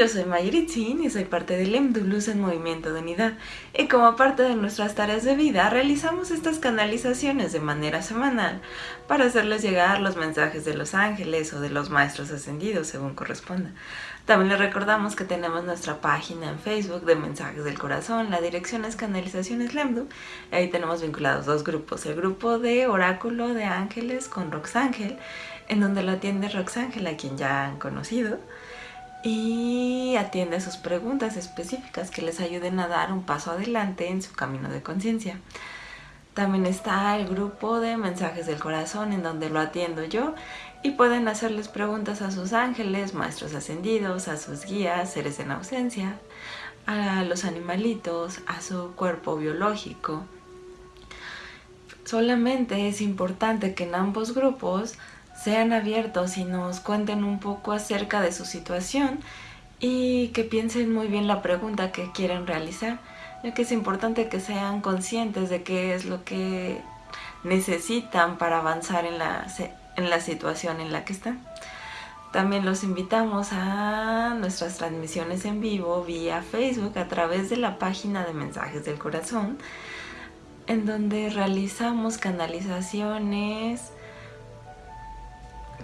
Yo soy Mayritzin y soy parte del EMDULUS en Movimiento de Unidad. Y como parte de nuestras tareas de vida realizamos estas canalizaciones de manera semanal para hacerles llegar los mensajes de los ángeles o de los maestros ascendidos según corresponda. También les recordamos que tenemos nuestra página en Facebook de Mensajes del Corazón, la dirección es Canalizaciones Lemdu, ahí tenemos vinculados dos grupos, el grupo de Oráculo de Ángeles con Roxángel, en donde lo atiende Roxángel a quien ya han conocido, y atiende sus preguntas específicas que les ayuden a dar un paso adelante en su camino de conciencia. También está el grupo de mensajes del corazón en donde lo atiendo yo y pueden hacerles preguntas a sus ángeles, maestros ascendidos, a sus guías, seres en ausencia, a los animalitos, a su cuerpo biológico. Solamente es importante que en ambos grupos sean abiertos y nos cuenten un poco acerca de su situación y que piensen muy bien la pregunta que quieren realizar, ya que es importante que sean conscientes de qué es lo que necesitan para avanzar en la, en la situación en la que están. También los invitamos a nuestras transmisiones en vivo vía Facebook a través de la página de Mensajes del Corazón, en donde realizamos canalizaciones,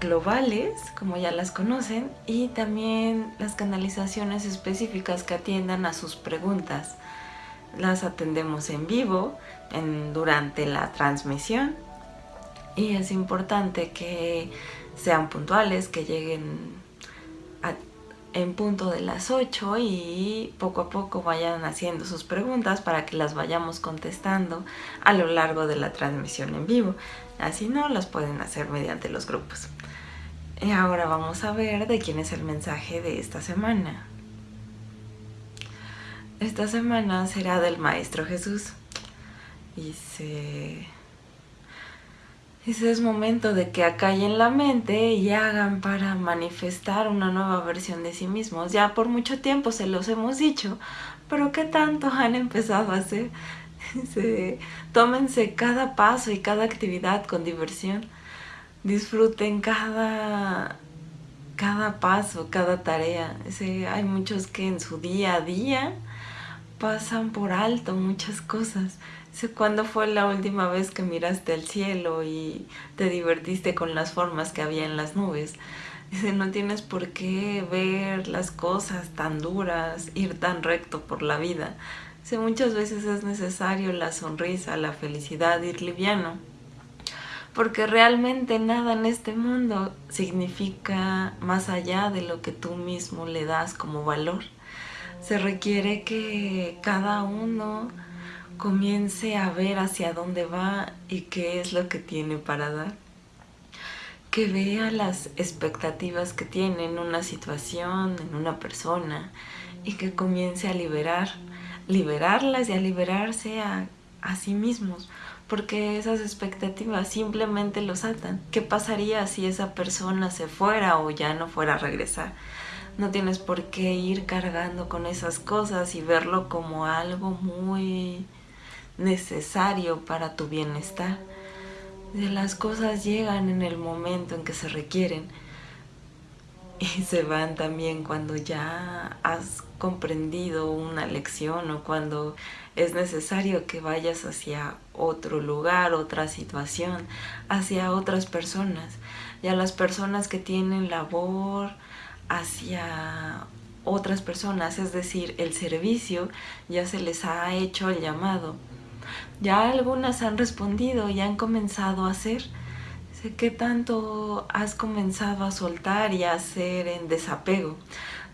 globales, como ya las conocen, y también las canalizaciones específicas que atiendan a sus preguntas. Las atendemos en vivo en, durante la transmisión y es importante que sean puntuales, que lleguen en punto de las 8 y poco a poco vayan haciendo sus preguntas para que las vayamos contestando a lo largo de la transmisión en vivo. Así no, las pueden hacer mediante los grupos. Y ahora vamos a ver de quién es el mensaje de esta semana. Esta semana será del Maestro Jesús. Dice... Dice, es momento de que acallen la mente y hagan para manifestar una nueva versión de sí mismos. Ya por mucho tiempo se los hemos dicho, pero ¿qué tanto han empezado a hacer? Tómense cada paso y cada actividad con diversión disfruten cada, cada paso, cada tarea. hay muchos que en su día a día pasan por alto muchas cosas. Cuándo fue la última vez que miraste al cielo y te divertiste con las formas que había en las nubes. Dice, no tienes por qué ver las cosas tan duras, ir tan recto por la vida. Dice, muchas veces es necesario la sonrisa, la felicidad, ir liviano porque realmente nada en este mundo significa más allá de lo que tú mismo le das como valor. Se requiere que cada uno comience a ver hacia dónde va y qué es lo que tiene para dar. Que vea las expectativas que tiene en una situación, en una persona y que comience a liberar, liberarlas y a liberarse a, a sí mismos porque esas expectativas simplemente los atan. ¿Qué pasaría si esa persona se fuera o ya no fuera a regresar? No tienes por qué ir cargando con esas cosas y verlo como algo muy necesario para tu bienestar. Las cosas llegan en el momento en que se requieren y se van también cuando ya has comprendido una lección o cuando es necesario que vayas hacia otro lugar, otra situación, hacia otras personas y a las personas que tienen labor hacia otras personas, es decir, el servicio ya se les ha hecho el llamado. Ya algunas han respondido y han comenzado a hacer. Sé que tanto has comenzado a soltar y a hacer en desapego.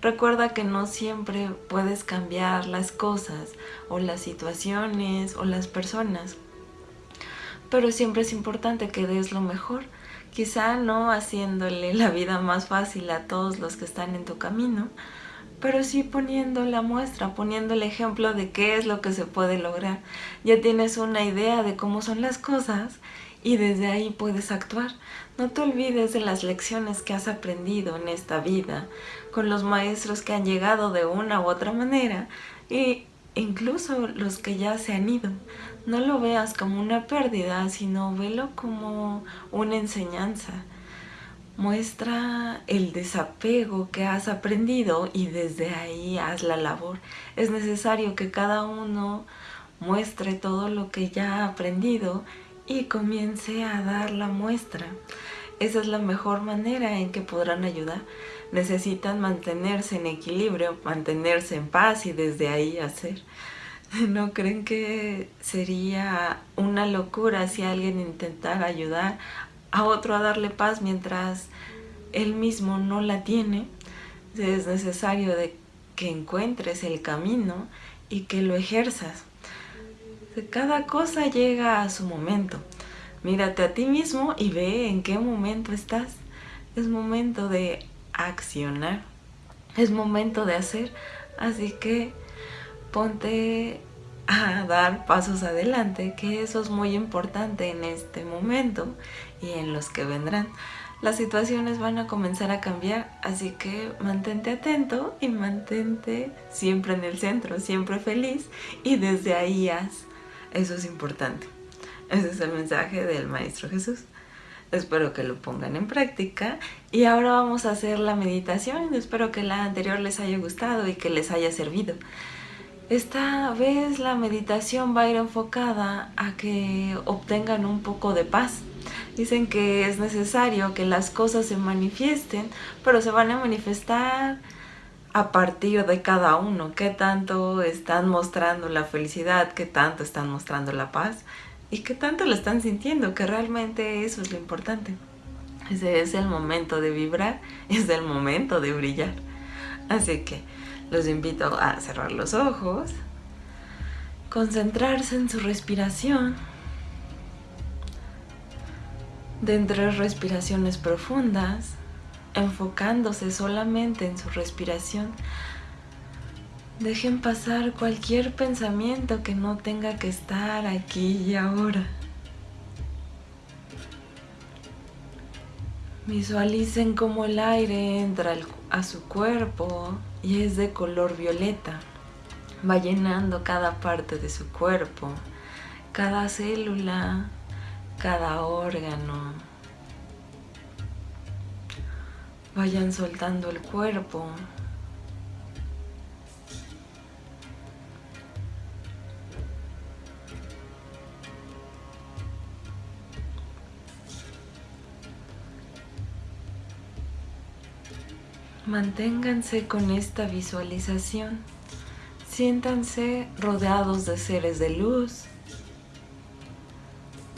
Recuerda que no siempre puedes cambiar las cosas o las situaciones o las personas, pero siempre es importante que des lo mejor, quizá no haciéndole la vida más fácil a todos los que están en tu camino, pero sí poniendo la muestra, poniendo el ejemplo de qué es lo que se puede lograr. Ya tienes una idea de cómo son las cosas y desde ahí puedes actuar. No te olvides de las lecciones que has aprendido en esta vida, con los maestros que han llegado de una u otra manera e incluso los que ya se han ido. No lo veas como una pérdida, sino velo como una enseñanza. Muestra el desapego que has aprendido y desde ahí haz la labor. Es necesario que cada uno muestre todo lo que ya ha aprendido y comience a dar la muestra. Esa es la mejor manera en que podrán ayudar. Necesitan mantenerse en equilibrio, mantenerse en paz y desde ahí hacer. ¿No creen que sería una locura si alguien intentara ayudar a otro a darle paz mientras él mismo no la tiene? Es necesario que encuentres el camino y que lo ejerzas. Cada cosa llega a su momento. Mírate a ti mismo y ve en qué momento estás. Es momento de accionar. Es momento de hacer. Así que ponte a dar pasos adelante, que eso es muy importante en este momento y en los que vendrán. Las situaciones van a comenzar a cambiar, así que mantente atento y mantente siempre en el centro, siempre feliz y desde ahí haz. Eso es importante. Ese es el mensaje del Maestro Jesús. Espero que lo pongan en práctica. Y ahora vamos a hacer la meditación. Espero que la anterior les haya gustado y que les haya servido. Esta vez la meditación va a ir enfocada a que obtengan un poco de paz. Dicen que es necesario que las cosas se manifiesten, pero se van a manifestar a partir de cada uno, qué tanto están mostrando la felicidad, qué tanto están mostrando la paz y qué tanto lo están sintiendo, que realmente eso es lo importante. Ese es el momento de vibrar, es el momento de brillar. Así que los invito a cerrar los ojos, concentrarse en su respiración, de entre respiraciones profundas, enfocándose solamente en su respiración. Dejen pasar cualquier pensamiento que no tenga que estar aquí y ahora. Visualicen cómo el aire entra a su cuerpo y es de color violeta. Va llenando cada parte de su cuerpo, cada célula, cada órgano, Vayan soltando el cuerpo. Manténganse con esta visualización. Siéntanse rodeados de seres de luz,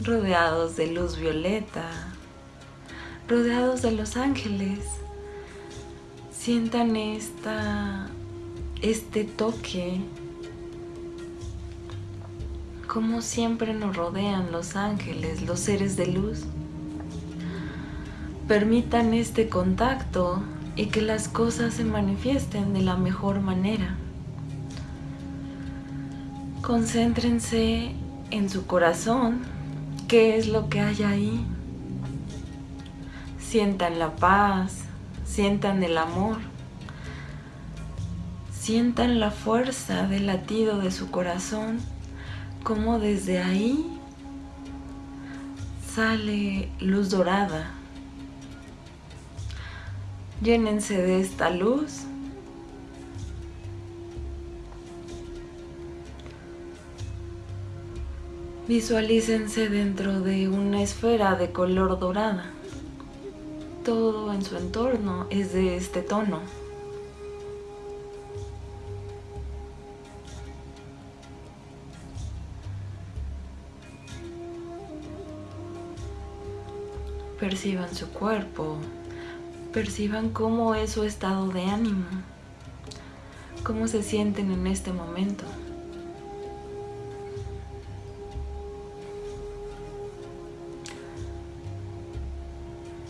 rodeados de luz violeta, rodeados de los ángeles. Sientan esta, este toque, como siempre nos rodean los ángeles, los seres de luz. Permitan este contacto y que las cosas se manifiesten de la mejor manera. Concéntrense en su corazón, qué es lo que hay ahí. Sientan la paz, sientan el amor, sientan la fuerza del latido de su corazón, como desde ahí sale luz dorada. Llénense de esta luz. Visualícense dentro de una esfera de color dorada todo en su entorno es de este tono. Perciban su cuerpo, perciban cómo es su estado de ánimo, cómo se sienten en este momento.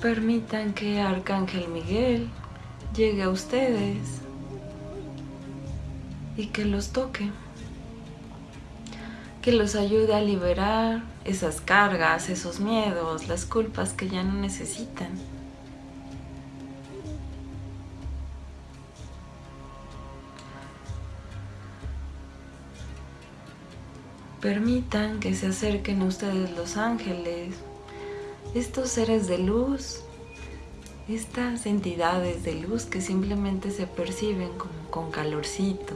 Permitan que Arcángel Miguel llegue a ustedes y que los toque, que los ayude a liberar esas cargas, esos miedos, las culpas que ya no necesitan. Permitan que se acerquen a ustedes los ángeles estos seres de luz estas entidades de luz que simplemente se perciben como con calorcito.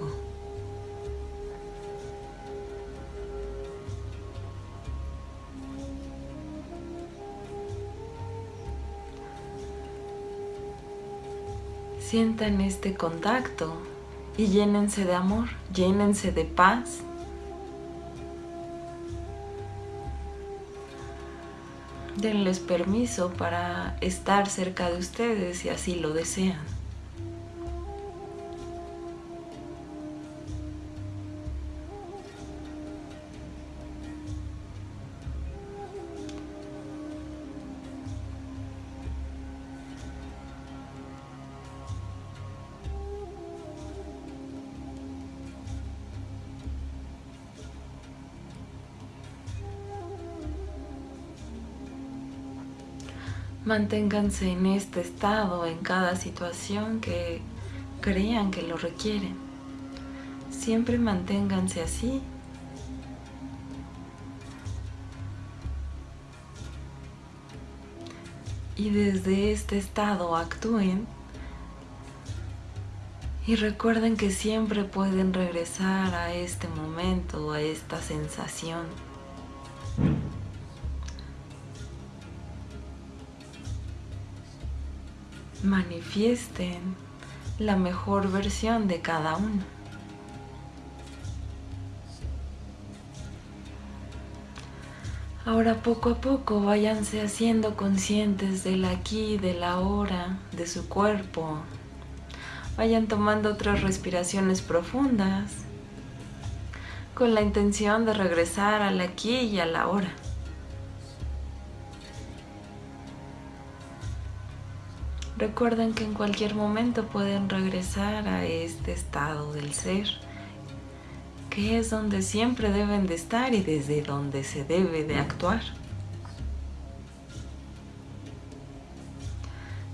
Sientan este contacto y llénense de amor, llénense de paz. Denles permiso para estar cerca de ustedes si así lo desean. Manténganse en este estado en cada situación que crean que lo requieren. Siempre manténganse así. Y desde este estado actúen y recuerden que siempre pueden regresar a este momento, a esta sensación. Manifiesten la mejor versión de cada uno. Ahora poco a poco váyanse haciendo conscientes del aquí, del ahora, de su cuerpo. Vayan tomando otras respiraciones profundas con la intención de regresar al aquí y a la hora. Recuerden que en cualquier momento pueden regresar a este estado del ser, que es donde siempre deben de estar y desde donde se debe de actuar.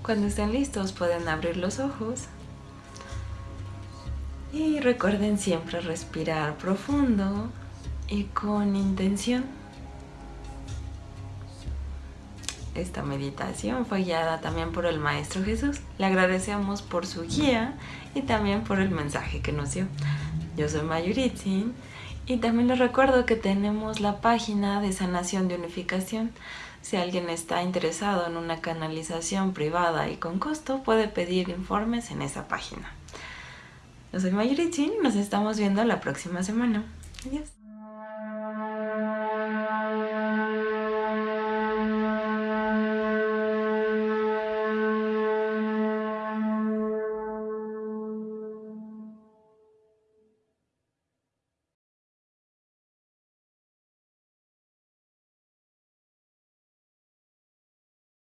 Cuando estén listos pueden abrir los ojos y recuerden siempre respirar profundo y con intención. Esta meditación fue guiada también por el Maestro Jesús. Le agradecemos por su guía y también por el mensaje que nos dio. Yo soy Mayuritzin y también les recuerdo que tenemos la página de sanación de unificación. Si alguien está interesado en una canalización privada y con costo, puede pedir informes en esa página. Yo soy Mayuritzin y nos estamos viendo la próxima semana. Adiós.